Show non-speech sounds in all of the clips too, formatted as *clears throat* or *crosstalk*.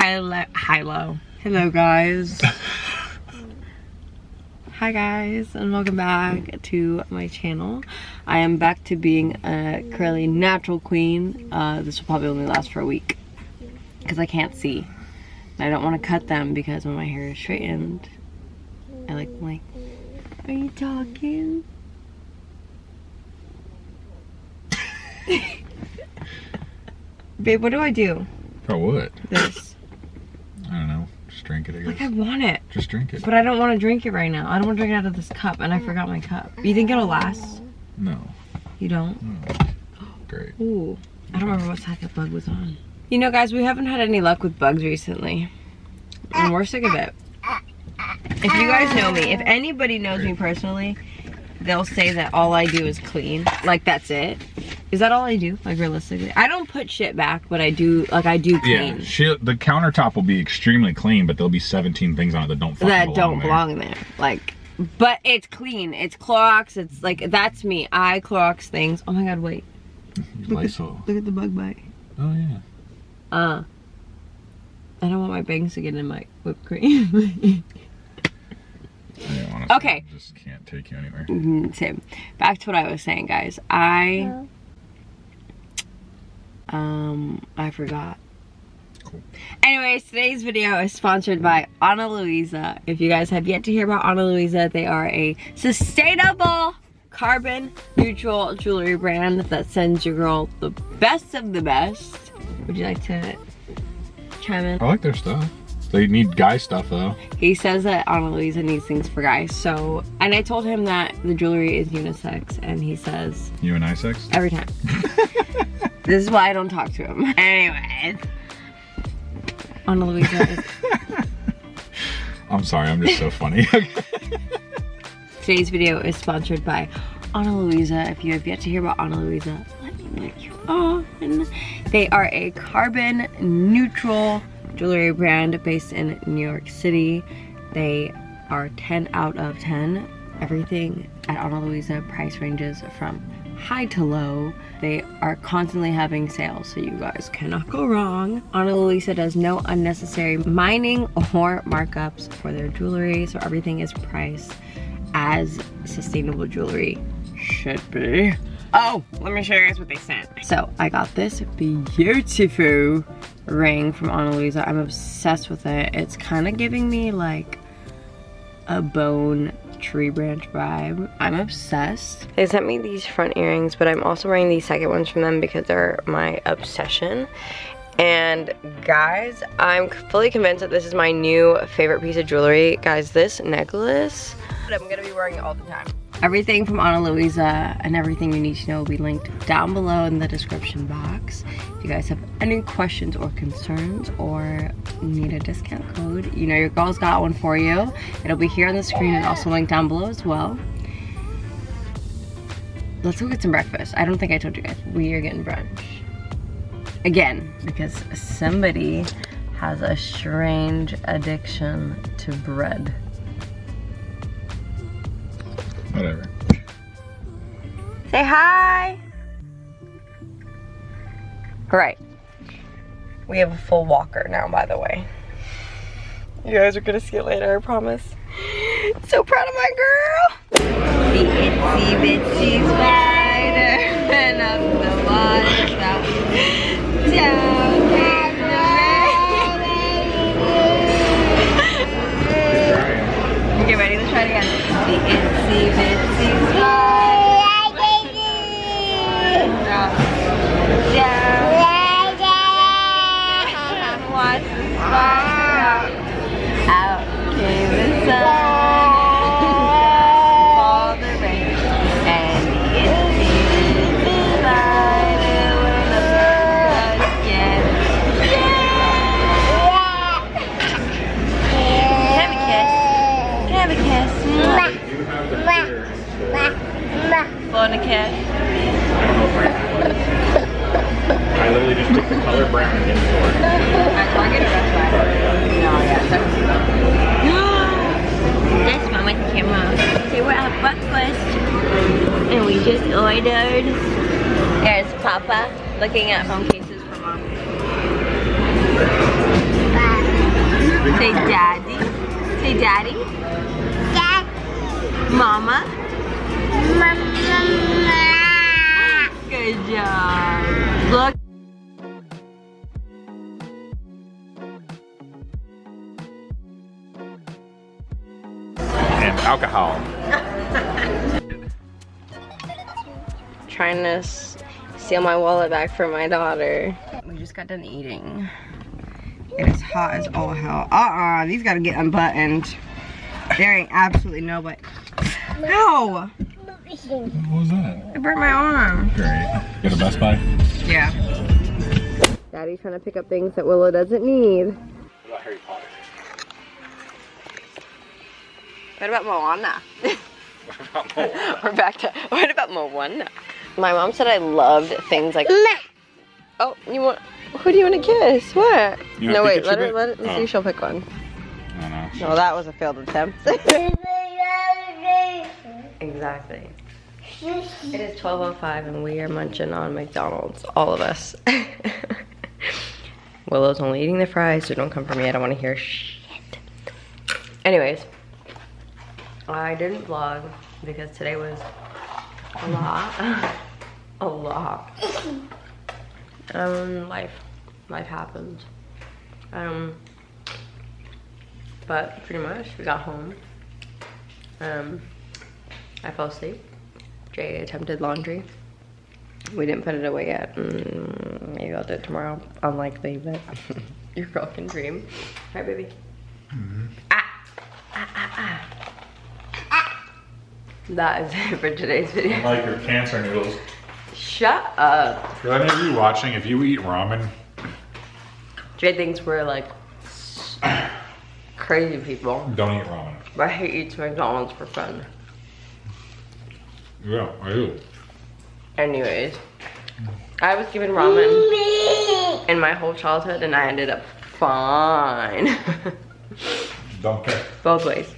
Hello, hello, hello guys. *laughs* Hi guys, and welcome back to my channel. I am back to being a curly natural queen. Uh, this will probably only last for a week because I can't see. And I don't want to cut them because when my hair is straightened, I like, like, are you talking? *laughs* Babe, what do I do? For what? This. I don't know. Just drink it, I Like I want it. Just drink it. But I don't want to drink it right now. I don't want to drink it out of this cup, and I forgot my cup. You think it'll last? No. You don't? no. Great. Ooh. I don't remember what side that bug was on. You know, guys, we haven't had any luck with bugs recently. And we're sick of it. If you guys know me, if anybody knows me personally, they'll say that all I do is clean. Like, that's it. Is that all I do? Like, realistically? I don't put shit back, but I do, like, I do Yeah, clean. she, the countertop will be extremely clean, but there'll be 17 things on it that don't fucking that belong don't there. belong there. Like, but it's clean. It's Clorox. It's like that's me. I Clorox things. Oh my god, wait. *laughs* You Lysol. Look at the bug bite. Oh yeah. Uh. I don't want my bangs to get in my whipped cream. *laughs* yeah honestly, Okay. I just can't take you anywhere. Mhm, Same. Back to what I was saying, guys. I um I forgot. Cool. Anyways, today's video is sponsored by Ana Luisa. If you guys have yet to hear about Ana Luisa, they are a sustainable, carbon neutral jewelry brand that sends your girl the best of the best. Would you like to chime in? I like their stuff. They need guy stuff though. He says that Ana Luisa needs things for guys. So, and I told him that the jewelry is unisex, and he says You and I sex? every time. *laughs* this is why I don't talk to him. *laughs* Anyways, Ana Luisa is *laughs* I'm sorry, I'm just so funny. *laughs* Today's video is sponsored by Ana Luisa. If you have yet to hear about Ana Luisa, let me let you on. They are a carbon neutral jewelry brand based in New York City. They are 10 out of 10. Everything at Ana Luisa price ranges from high to low. They are constantly having sales, so you guys cannot go wrong. Ana Luisa does no unnecessary mining or markups for their jewelry, so everything is priced as sustainable jewelry should be. Oh, let me show you guys what they sent. So I got this beautiful ring from Ana Luisa. I'm obsessed with it. It's kind of giving me like a bone tree branch vibe. I'm obsessed. They sent me these front earrings, but I'm also wearing these second ones from them because they're my obsession. And guys, I'm fully convinced that this is my new favorite piece of jewelry. Guys, this necklace, I'm gonna be wearing it all the time. Everything from Ana Luisa and everything you need to know will be linked down below in the description box. If you guys have any questions or concerns or need a discount code, you know your girl's got one for you. It'll be here on the screen and also linked down below as well. Let's go get some breakfast. I don't think I told you guys. We are getting brunch. Again, because somebody has a strange addiction to bread. Whatever. Say hi. Right. We have a full walker now, by the way. You guys are gonna see it later, I promise. So proud of my girl. The itsy bitsy spider up the water. Down The bitsy spider. Papa looking at phone cases for mom. Daddy? Dad. Mama? Mama. Good job. Look. And alcohol. *laughs* Trying to s- steal my wallet back from my daughter. We just got done eating. It is hot as all hell. Uh-uh, these gotta get unbuttoned. There ain't absolutely no way. Ow! What was that? I burnt my arm. Great. Go to Best Buy? Yeah. Daddy's trying to pick up things that Willow doesn't need. What about Harry *laughs* Potter? What about Moana? What about more? We're back to, what about Moana? My mom said I loved things like, oh, you want, who do you want to kiss? What? You no, wait, let her, bit? let it, let's see Oh. if she'll pick one. I don't. No, that was a failed attempt. *laughs* exactly. It is 12.05 and we are munching on McDonald's, all of us. *laughs* Willow's only eating the fries, so don't come for me, I don't want to hear shit. Anyways, I didn't vlog because today was a lot. *laughs* a lot. Um, life. Life happens. Um, but pretty much we got home. Um, I fell asleep. Jay attempted laundry. We didn't put it away yet. Mm, maybe I'll do it tomorrow. Unlikely, but *laughs* your girl can dream. Right, baby? Ah. Ah, ah, ah. Ah. That is it for today's video. I Like your cancer noodles. Shut up. For any of you watching, if you eat ramen, Jay thinks we're like *clears throat* crazy people. don't eat ramen. But he eats McDonald's for fun. Yeah, I do. Anyways, I was given ramen in my whole childhood and I ended up fine. *laughs* Don't care. Both ways.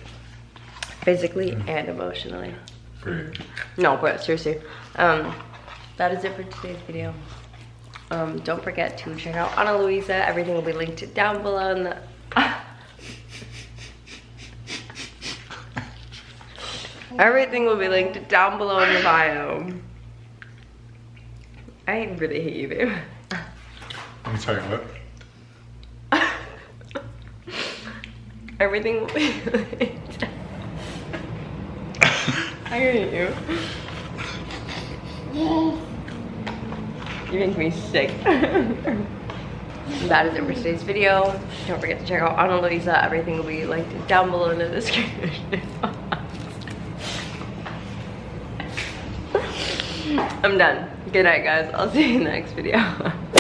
Physically and emotionally. Great. No, but seriously. Um, that is it for today's video. Um, don't forget to check out Ana Luisa. Everything will be linked down below in the... *laughs* Everything will be linked down below in the bio. I really hate you, babe. Let me tell you what. *laughs* Everything will be *laughs* linked. I hate you. You make me sick. *laughs* that is it for today's video. Don't forget to check out Ana Luisa. Everything will be linked down below in the description. *laughs* I'm done. Good night, guys. I'll see you in the next video. *laughs*